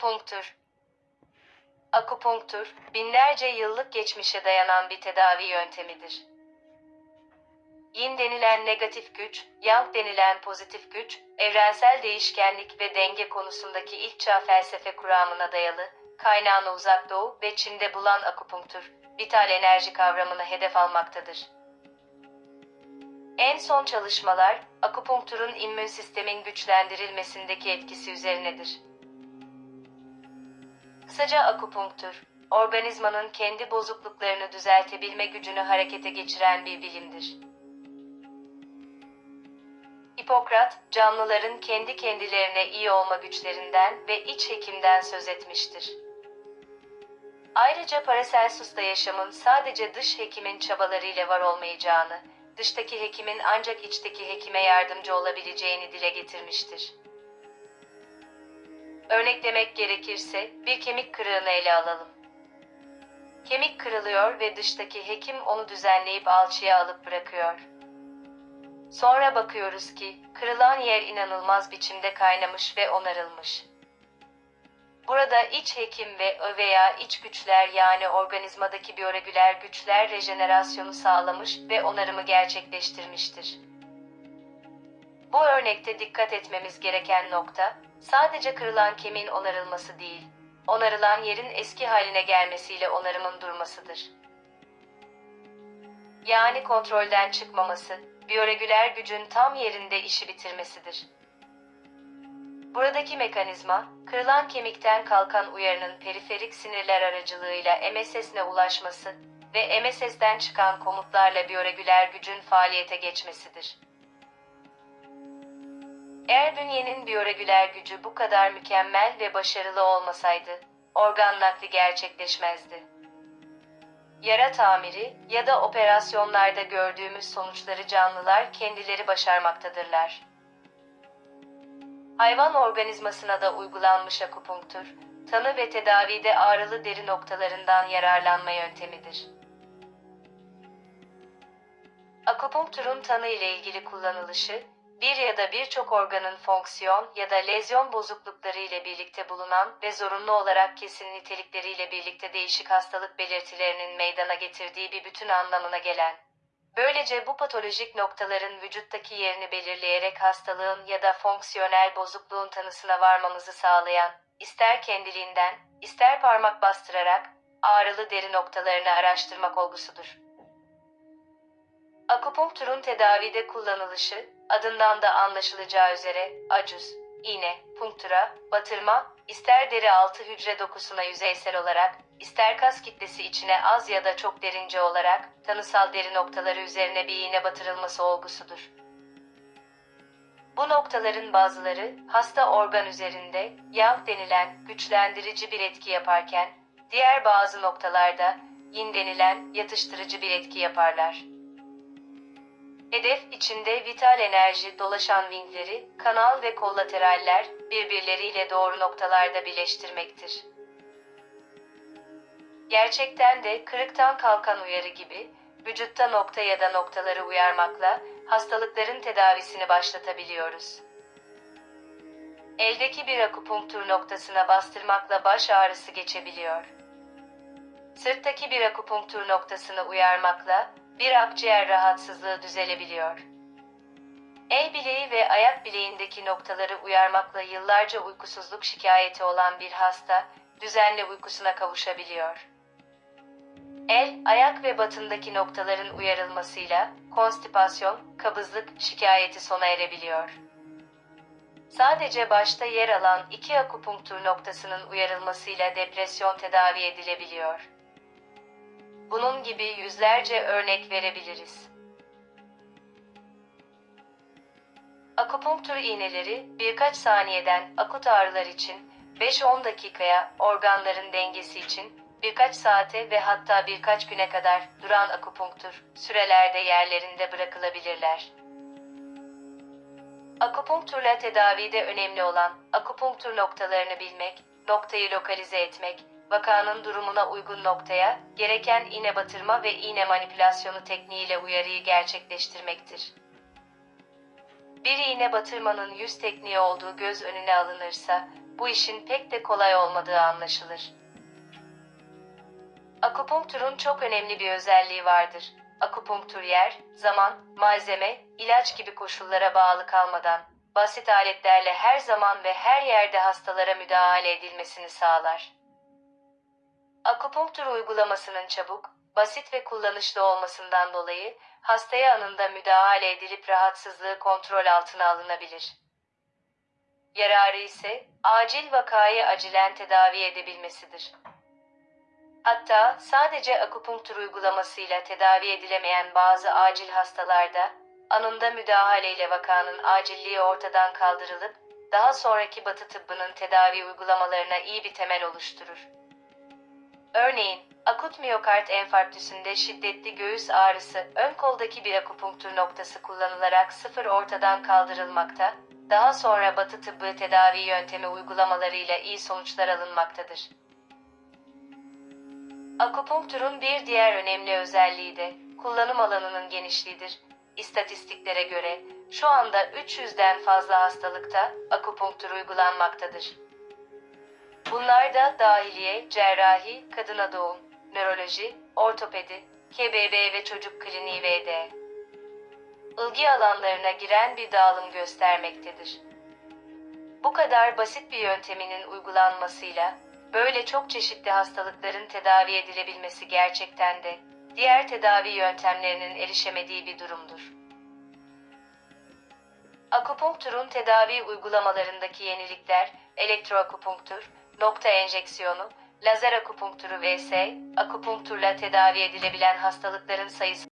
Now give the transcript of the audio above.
Akupunktur Akupunktur, binlerce yıllık geçmişe dayanan bir tedavi yöntemidir. Yin denilen negatif güç, Yang denilen pozitif güç, evrensel değişkenlik ve denge konusundaki ilk çağ felsefe kuramına dayalı, kaynağını uzak doğu ve Çin'de bulan akupunktur, vital enerji kavramını hedef almaktadır. En son çalışmalar, akupunkturun immün sistemin güçlendirilmesindeki etkisi üzerinedir. Kısaca akupunktur, organizmanın kendi bozukluklarını düzeltebilme gücünü harekete geçiren bir bilimdir. Hipokrat, canlıların kendi kendilerine iyi olma güçlerinden ve iç hekimden söz etmiştir. Ayrıca Paracelsus'ta yaşamın sadece dış hekimin çabalarıyla var olmayacağını, dıştaki hekimin ancak içteki hekime yardımcı olabileceğini dile getirmiştir. Örneklemek gerekirse bir kemik kırığını ele alalım. Kemik kırılıyor ve dıştaki hekim onu düzenleyip alçıya alıp bırakıyor. Sonra bakıyoruz ki kırılan yer inanılmaz biçimde kaynamış ve onarılmış. Burada iç hekim ve veya iç güçler yani organizmadaki biyoregüler güçler rejenerasyonu sağlamış ve onarımı gerçekleştirmiştir. Bu örnekte dikkat etmemiz gereken nokta, sadece kırılan kemiğin onarılması değil, onarılan yerin eski haline gelmesiyle onarımın durmasıdır. Yani kontrolden çıkmaması, biyoregüler gücün tam yerinde işi bitirmesidir. Buradaki mekanizma, kırılan kemikten kalkan uyarının periferik sinirler aracılığıyla MSS'ne ulaşması ve MSS'den çıkan komutlarla biyoregüler gücün faaliyete geçmesidir. Eğer bünyenin biyoregüler gücü bu kadar mükemmel ve başarılı olmasaydı, organ nakli gerçekleşmezdi. Yara tamiri ya da operasyonlarda gördüğümüz sonuçları canlılar kendileri başarmaktadırlar. Hayvan organizmasına da uygulanmış akupunktur, tanı ve tedavide ağrılı deri noktalarından yararlanma yöntemidir. Akupunkturun tanı ile ilgili kullanılışı, bir ya da birçok organın fonksiyon ya da lezyon bozuklukları ile birlikte bulunan ve zorunlu olarak kesin nitelikleriyle birlikte değişik hastalık belirtilerinin meydana getirdiği bir bütün anlamına gelen. Böylece bu patolojik noktaların vücuttaki yerini belirleyerek hastalığın ya da fonksiyonel bozukluğun tanısına varmamızı sağlayan, ister kendiliğinden, ister parmak bastırarak ağrılı deri noktalarını araştırmak olgusudur. Akupunkturun tedavide kullanılışı, adından da anlaşılacağı üzere acuz, iğne, punktura, batırma, ister deri altı hücre dokusuna yüzeysel olarak, ister kas kitlesi içine az ya da çok derince olarak, tanısal deri noktaları üzerine bir iğne batırılması olgusudur. Bu noktaların bazıları hasta organ üzerinde yang denilen güçlendirici bir etki yaparken, diğer bazı noktalarda yin denilen yatıştırıcı bir etki yaparlar. Hedef içinde vital enerji dolaşan vinkleri, kanal ve kollateraller birbirleriyle doğru noktalarda birleştirmektir. Gerçekten de kırıktan kalkan uyarı gibi vücutta nokta ya da noktaları uyarmakla hastalıkların tedavisini başlatabiliyoruz. Eldeki bir akupunktur noktasına bastırmakla baş ağrısı geçebiliyor. Sırttaki bir akupunktur noktasını uyarmakla bir akciğer rahatsızlığı düzelebiliyor. El bileği ve ayak bileğindeki noktaları uyarmakla yıllarca uykusuzluk şikayeti olan bir hasta düzenli uykusuna kavuşabiliyor. El, ayak ve batındaki noktaların uyarılmasıyla konstipasyon, kabızlık şikayeti sona erebiliyor. Sadece başta yer alan iki akupunktur noktasının uyarılmasıyla depresyon tedavi edilebiliyor. Bunun gibi yüzlerce örnek verebiliriz. Akupunktur iğneleri birkaç saniyeden akut ağrılar için 5-10 dakikaya organların dengesi için birkaç saate ve hatta birkaç güne kadar duran akupunktur sürelerde yerlerinde bırakılabilirler. Akupunkturla tedavide önemli olan akupunktur noktalarını bilmek, noktayı lokalize etmek, vakanın durumuna uygun noktaya gereken iğne batırma ve iğne manipülasyonu tekniğiyle uyarıyı gerçekleştirmektir. Bir iğne batırmanın yüz tekniği olduğu göz önüne alınırsa, bu işin pek de kolay olmadığı anlaşılır. Akupunkturun çok önemli bir özelliği vardır. Akupunktur yer, zaman, malzeme, ilaç gibi koşullara bağlı kalmadan, basit aletlerle her zaman ve her yerde hastalara müdahale edilmesini sağlar. Akupunktur uygulamasının çabuk, basit ve kullanışlı olmasından dolayı hastaya anında müdahale edilip rahatsızlığı kontrol altına alınabilir. Yararı ise acil vakayı acilen tedavi edebilmesidir. Hatta sadece akupunktur uygulamasıyla tedavi edilemeyen bazı acil hastalarda anında müdahaleyle vakanın acilliği ortadan kaldırılıp daha sonraki batı tıbbının tedavi uygulamalarına iyi bir temel oluşturur. Örneğin, akut miyokard enfarktüsünde şiddetli göğüs ağrısı ön koldaki bir akupunktur noktası kullanılarak sıfır ortadan kaldırılmakta, daha sonra batı tıbbı tedavi yöntemi uygulamalarıyla iyi sonuçlar alınmaktadır. Akupunkturun bir diğer önemli özelliği de kullanım alanının genişliğidir. İstatistiklere göre şu anda 300'den fazla hastalıkta akupunktur uygulanmaktadır. Bunlar da dahiliye, cerrahi, kadına doğum, nöroloji, ortopedi, KBB ve çocuk kliniği vd. ilgi alanlarına giren bir dağılım göstermektedir. Bu kadar basit bir yönteminin uygulanmasıyla böyle çok çeşitli hastalıkların tedavi edilebilmesi gerçekten de diğer tedavi yöntemlerinin erişemediği bir durumdur. Akupunkturun tedavi uygulamalarındaki yenilikler, elektroakupunktur, nokta enjeksiyonu, lazer akupunkturu vs. akupunkturla tedavi edilebilen hastalıkların sayısı